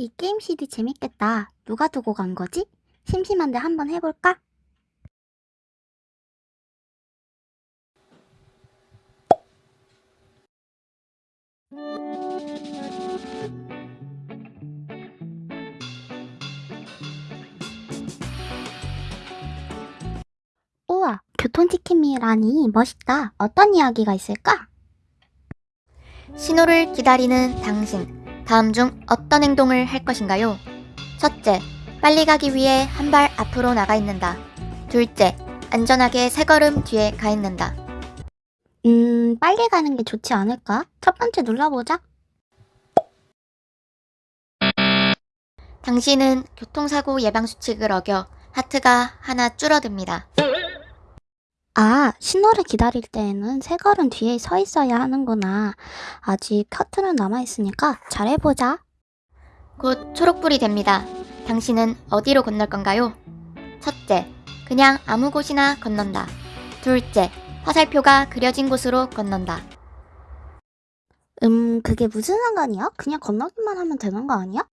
이 게임 CD 재밌겠다. 누가 두고 간 거지? 심심한데 한번 해볼까? 우와, 교통지킴이라니 멋있다. 어떤 이야기가 있을까? 신호를 기다리는 당신. 다음 중 어떤 행동을 할 것인가요? 첫째, 빨리 가기 위해 한 발 앞으로 나가 있는다. 둘째, 안전하게 세 걸음 뒤에 가 있는다. 음, 빨리 가는 게 좋지 않을까? 첫 번째 눌러보자. 당신은 교통사고 예방 수칙을 어겨 하트가 하나 줄어듭니다. 아, 신호를 기다릴 때에는 세 걸음 뒤에 서 있어야 하는구나. 아직 커트는 남아있으니까 잘해보자. 곧 초록불이 됩니다. 당신은 어디로 건널 건가요? 첫째, 그냥 아무 곳이나 건넌다. 둘째, 화살표가 그려진 곳으로 건넌다. 음, 그게 무슨 상관이야? 그냥 건너기만 하면 되는 거 아니야?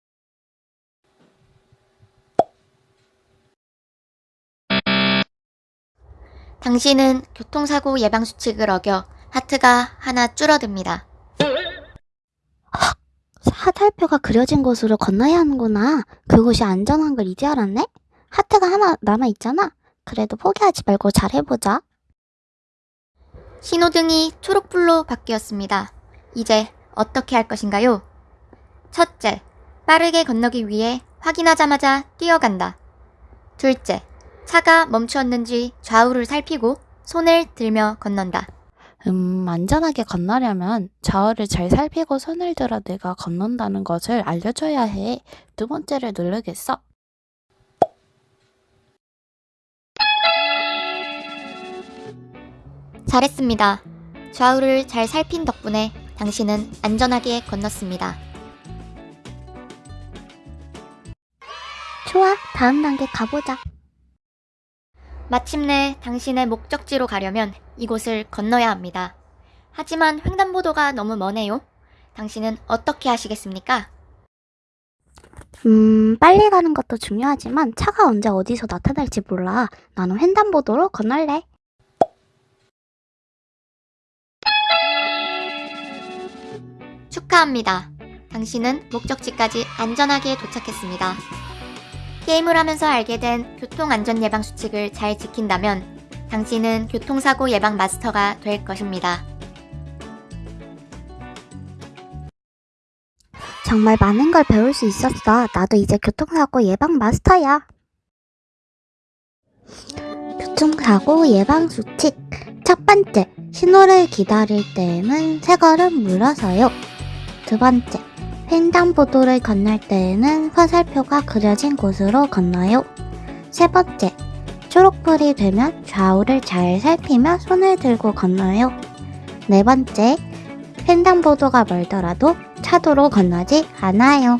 당신은 교통사고 예방 수칙을 어겨 하트가 하나 줄어듭니다. 화살표가 그려진 곳으로 건너야 하는구나. 그곳이 안전한 걸 이제 알았네? 하트가 하나 남아있잖아. 그래도 포기하지 말고 잘해보자. 신호등이 초록불로 바뀌었습니다. 이제 어떻게 할 것인가요? 첫째, 빠르게 건너기 위해 확인하자마자 뛰어간다. 둘째, 차가 멈추었는지 좌우를 살피고 손을 들며 건넌다. 음, 안전하게 건너려면 좌우를 잘 살피고 손을 들어 내가 건넌다는 것을 알려줘야 해. 두 번째를 누르겠어. 잘했습니다. 좌우를 잘 살핀 덕분에 당신은 안전하게 건넜습니다. 좋아, 다음 단계 가보자. 마침내 당신의 목적지로 가려면 이곳을 건너야 합니다. 하지만 횡단보도가 너무 머네요. 당신은 어떻게 하시겠습니까? 음, 빨리 가는 것도 중요하지만 차가 언제 어디서 나타날지 몰라. 나는 횡단보도로 건널래. 축하합니다. 당신은 목적지까지 안전하게 도착했습니다. 게임을 하면서 알게 된 교통안전 예방 수칙을 잘 지킨다면 당신은 교통사고 예방 마스터가 될 것입니다. 정말 많은 걸 배울 수 있었어. 나도 이제 교통사고 예방 마스터야. 교통사고 예방 수칙. 첫 번째, 신호를 기다릴 때에는 세 걸음 물러서요. 두 번째, 횡단보도를 건널 때에는 화살표가 그려진 곳으로 건너요. 세 번째, 초록불이 되면 좌우를 잘 살피며 손을 들고 건너요. 네 번째, 횡단보도가 멀더라도 차도로 건너지 않아요.